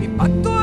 и потом